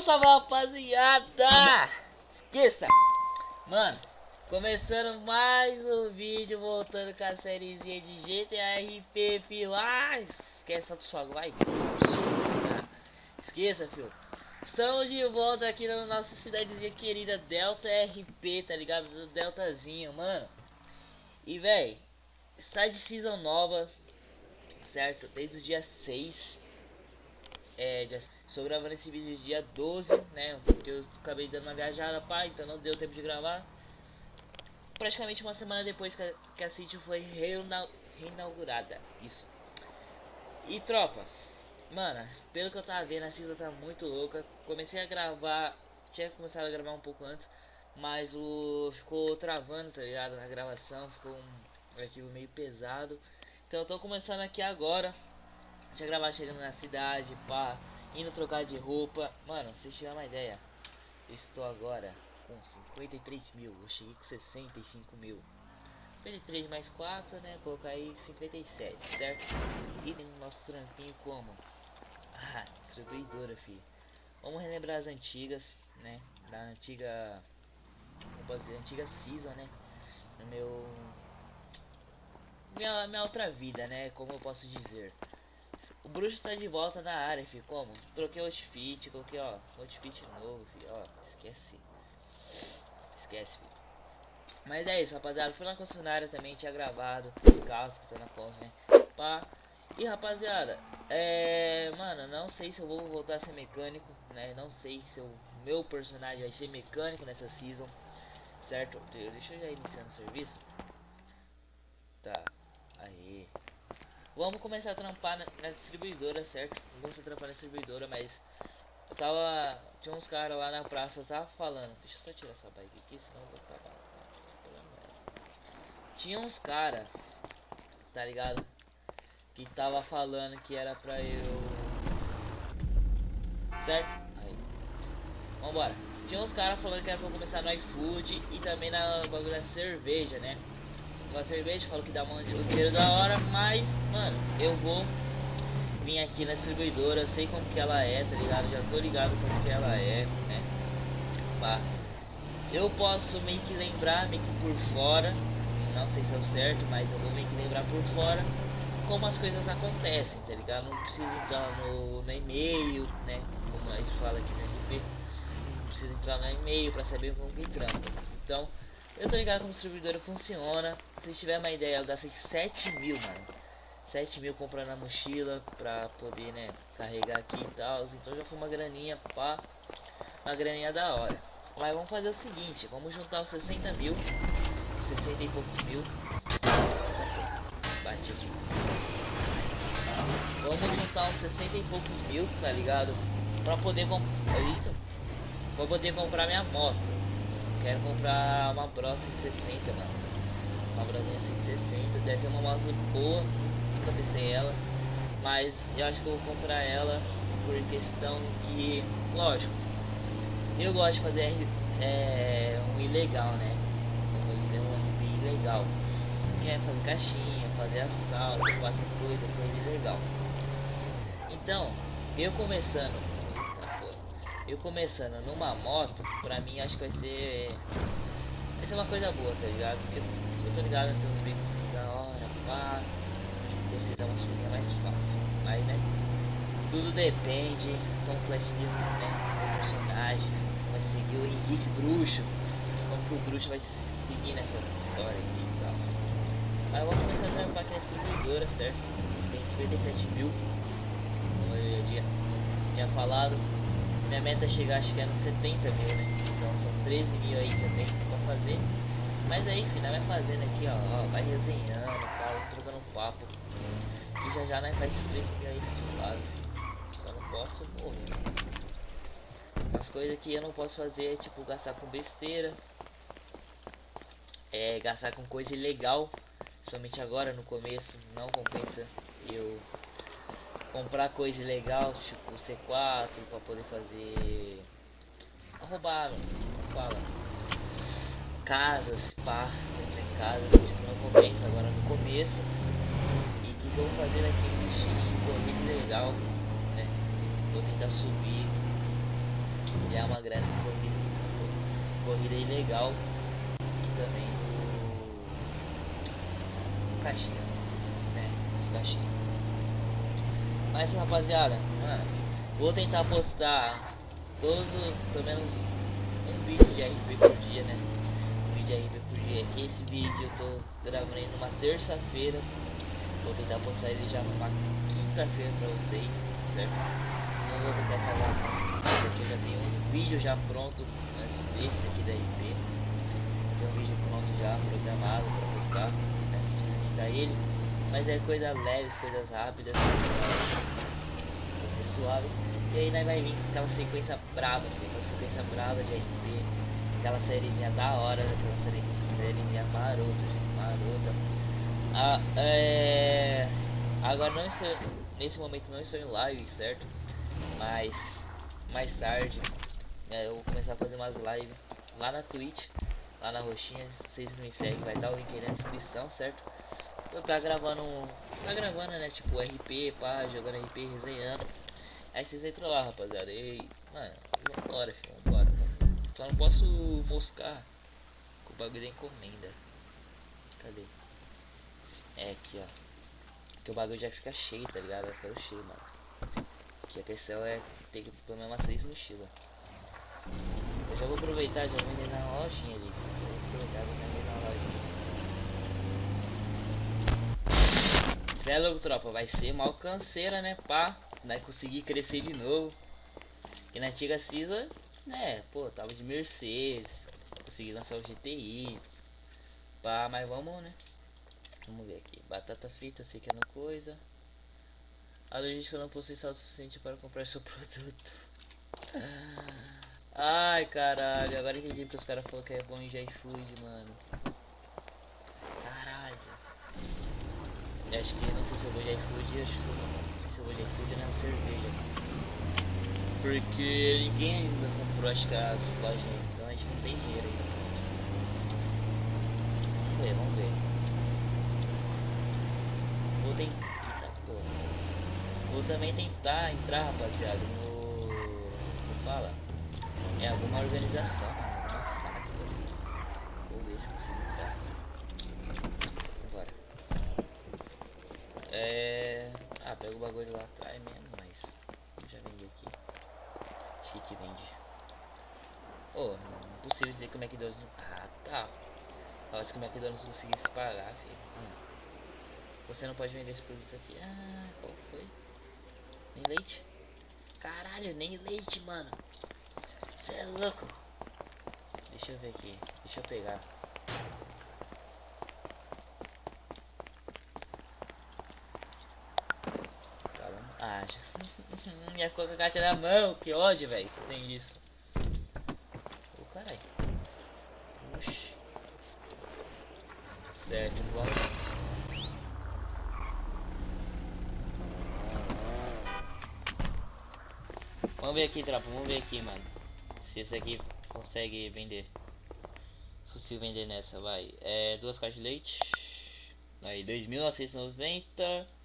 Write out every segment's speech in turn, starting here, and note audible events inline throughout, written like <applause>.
Salve, salve, rapaziada! Esqueça! Mano, começando mais um vídeo, voltando com a sériezinha de GTA RP, filho. Ah, esquece, solta o fogo, vai. Esqueça, filho. Estamos de volta aqui na nossa cidadezinha querida Delta RP, tá ligado? Do Deltazinho, mano. E, véi, está de season nova, certo? Desde o dia 6. É, dia... estou gravando esse vídeo dia 12, né? Porque eu acabei dando uma viajada, pá, então não deu tempo de gravar. Praticamente uma semana depois que a, que a City foi reinaugurada. Isso. E tropa, Mano, pelo que eu tava vendo, a Cisa tá muito louca. Comecei a gravar, tinha começado a gravar um pouco antes, mas o ficou travando, tá ligado? Na gravação, ficou um arquivo meio pesado. Então eu tô começando aqui agora. Tinha gravar chegando na cidade, pá, indo trocar de roupa. Mano, se tiver uma ideia, eu estou agora com 53 mil, eu cheguei com 65 mil. 53 mais 4, né? Colocar aí 57, certo? E tem o nosso trampinho como? Ah, distribuidora, filho. Vamos relembrar as antigas, né? Da antiga. Como posso dizer? Antiga season, né? No meu. Minha, minha outra vida, né? Como eu posso dizer. O bruxo tá de volta na área, filho. Como? Troquei o outfit, coloquei, ó. Outfit novo, filho. Ó, esquece. Esquece, filho. Mas é isso, rapaziada. Fui na concessionária também, tinha gravado os carros que estão na conta, né? Pá. E rapaziada, é. Mano, não sei se eu vou voltar a ser mecânico, né? Não sei se o meu personagem vai ser mecânico nessa season, certo? Deixa eu já iniciar o serviço. Tá, aí. Vamos começar a trampar na, na distribuidora, certo? Vamos começar a trampar na distribuidora, mas eu tava. Tinha uns caras lá na praça, tava falando. Deixa eu só tirar essa bike aqui, senão eu vou acabar. Tinha uns caras, tá ligado? que tava falando que era pra eu. Certo? Vambora. Tinha uns caras falando que era pra começar no iFood e também na bagulho da cerveja, né? Com a cerveja, falou que dá um dinheiro da hora, mas, mano, eu vou vir aqui na distribuidora, sei como que ela é, tá ligado? Já tô ligado como que ela é, né? Pá. Eu posso meio que lembrar, meio que por fora, não sei se é o certo, mas eu vou meio que lembrar por fora como as coisas acontecem, tá ligado? Não precisa entrar no, no e-mail, né? Como a gente fala aqui no RP. Não precisa entrar no e-mail pra saber como que trampa. Então, eu tô ligado como o distribuidor funciona. Se tiver uma ideia, eu gastei 7 mil, mano. 7 mil comprando a mochila pra poder, né, carregar aqui e tal. Então já foi uma graninha, pá. Uma graninha da hora. Mas vamos fazer o seguinte, vamos juntar os 60 mil. 60 e poucos mil. Bate aqui. Vamos juntar uns 60 e poucos mil, tá ligado? Pra poder comprar. Pra poder comprar minha moto. Quero comprar uma Bro 160, mano. Uma Brozinha 160. Deve ser uma moto boa. Nunca testei ela. Mas eu acho que eu vou comprar ela por questão que. Lógico. Eu gosto de fazer é, um ilegal, né? Vou fazer um ilegal. Que é fazer caixinha, fazer assalto, fazer essas coisas, coisa ilegal. Então, eu começando. Eu começando numa moto, pra mim acho que vai ser. Vai ser uma coisa boa, tá ligado? Porque eu tô ligado, tem uns vídeos da hora, pá. Você dá uma subida mais fácil. Mas né? Tudo depende como vai seguir né, o personagem, vai seguir o Henrique Bruxo, como que o Bruxo vai seguir nessa história aqui e tal. Mas eu vou começar a trampar aqui nessa servidora, certo? Tem 57 mil tinha falado. Minha meta é chegar, acho que é nos 70 mil, né? Então são 13 mil aí que eu tenho pra fazer. Mas aí, filho, vai fazendo aqui, ó, ó vai resenhando, tá, trocando papo. E já já nós faz esses 13 mil aí suave, Só não posso morrer. As coisas que eu não posso fazer é tipo gastar com besteira. É gastar com coisa ilegal. Principalmente agora no começo, não compensa eu comprar coisa legal, tipo C4 para poder fazer roubar, fala casas, pá, casas, tipo, não compensa agora no começo. E que vou fazer aqui um corrida legal, né? Vou tentar subir ganhar uma grana de corrida, corrida ilegal e também do caixinha, né? Os caixinhos. Mas rapaziada, mano, vou tentar postar todos, pelo menos um vídeo de RP por dia, né? Um vídeo de RP por dia. Esse vídeo eu tô gravando ele numa terça-feira. Vou tentar postar ele já numa quinta-feira pra vocês, certo? Não vou tentar falar porque eu já tenho um vídeo já pronto antes desse aqui da RP. Tem um vídeo pronto já programado pra postar? Se precisa editar ele. Mas é coisa leves, coisas rápidas, coisa suave. E aí nós vai vir com aquela sequência brava, aquela sequência brava de RP, aquela sériezinha da hora, aquela série, sériezinha marota, gente, marota. Ah, é... Agora não estou, nesse momento não estou em live, certo? Mas mais tarde né, eu vou começar a fazer umas lives lá na Twitch, lá na roxinha, vocês me seguem, vai dar o link aí na descrição, certo? Eu tá gravando, tá gravando né, tipo RP, pá, jogando RP, resenhando. Aí vocês entram lá, rapaziada. E, mano, vambora, filho, vambora. Só não posso moscar com o bagulho da encomenda. Cadê? É aqui, ó. Que o bagulho já fica cheio, tá ligado? Vai ficar cheio, mano. Que a questão é ter que pelo menos três mochilas. Eu já vou aproveitar, já vender na lojinha ali. Vou aproveitar, vou vender na lojinha. Cê é louco, tropa. Vai ser mal canseira, né? Pá vai conseguir crescer de novo. E na antiga Cisa, né, pô, tava de Mercedes, consegui lançar o GTI. Pá, mas vamos, né? Vamos ver aqui. Batata frita, eu sei que é no coisa. A logística não possui saldo suficiente para comprar seu <laughs> produto. Ai, caralho. Agora entendi porque os caras falaram que é bom em iFood, mano. Caralho. Acho que não sei se eu vou de iFood, acho que não de iFood na cerveja. Porque ninguém ainda comprou acho que as lojas, então a gente não tem dinheiro ainda. Vamos ver, vamos ver. Vou tentar. Eita porra. Vou também tentar entrar, rapaziada, no. Como fala? É alguma organização, mano. Vou ver se consigo entrar. Agora. É. Ah, pega o bagulho lá atrás mesmo, mas já vendi aqui. Chique vende. Oh, não possível dizer que o McDonald's. Ah, tá. Fala que o McDonald's conseguisse pagar, filho. Hum. Você não pode vender esse produto aqui. Ah, qual foi? Nem leite? Caralho, nem leite, mano. Você é louco. Deixa eu ver aqui. Deixa eu pegar. Ah, <laughs> minha coca gata na mão, que ódio, velho. Tem isso. Ô, caralho. Oxi. Certo, vamos. Vamos ver aqui, tropa. Vamos ver aqui, mano. Se esse aqui consegue vender. Se consigo vender nessa, vai. É, duas caixas de leite. Aí, 2.990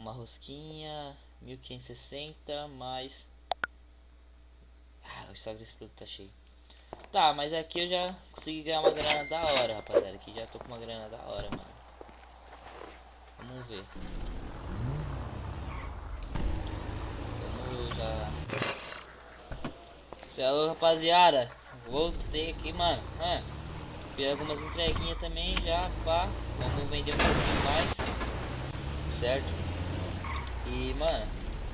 uma rosquinha 1560 mais. Ah, o estoque desse produto tá cheio. Tá mas aqui eu já consegui ganhar uma grana da hora rapaziada. Aqui já tô com uma grana da hora mano. Vamos ver. Vamos já. Céu, rapaziada. Voltei aqui mano. Ah, fiz algumas entreguinhas também já pá. Vamos vender um pouquinho mais. Certo e, mano,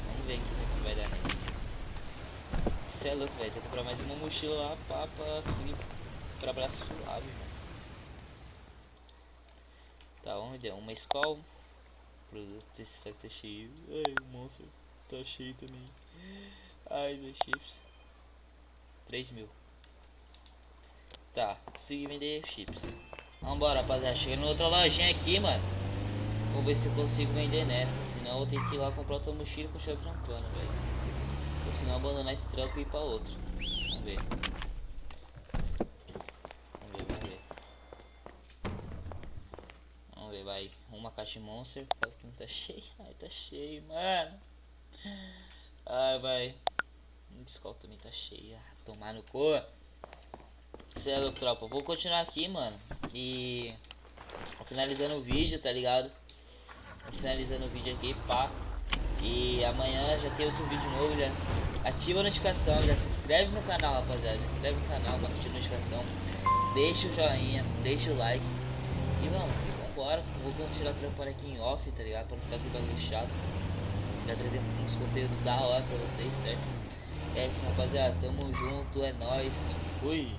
vamos ver aqui o que vai dar nisso. Você é louco, velho. Que comprar mais uma mochila lá pra, pra conseguir trabalhar suave, mano. Tá, vamos ver. Uma escola. Produto, esse tá cheio. Ai, o monstro tá cheio também. Ai, dois chips. 3 mil. Tá, consegui vender chips. Vambora, rapaziada. Cheguei na outra lojinha aqui, mano. Vamos ver se eu consigo vender nessa. Eu vou ter que ir lá comprar outra mochila e continuar trampando, velho. Ou senão abandonar esse trampo e ir pra outro. Vamos ver. Vamos ver, vamos ver. Vamos ver, vai. Uma caixa de monster. Fala que não tá <laughs> cheio. Ai, tá cheio, mano. Ai, vai. A escola também tá cheia. Tomar no cu. Louco, tropa. Vou continuar aqui, mano. E. Finalizando o vídeo, tá ligado? Finalizando o vídeo aqui, pá. E amanhã já tem outro vídeo novo. Já ativa a notificação. Já se inscreve no canal, rapaziada. Se inscreve no canal curtir a notificação. Deixa o joinha, deixa o like. E vamos, vambora. Vou continuar trampando aqui em off, tá ligado? Pra não ficar aquele bagulho chato. Já trazer uns conteúdos da hora pra vocês, certo? É isso, rapaziada. Tamo junto, é nóis. Fui.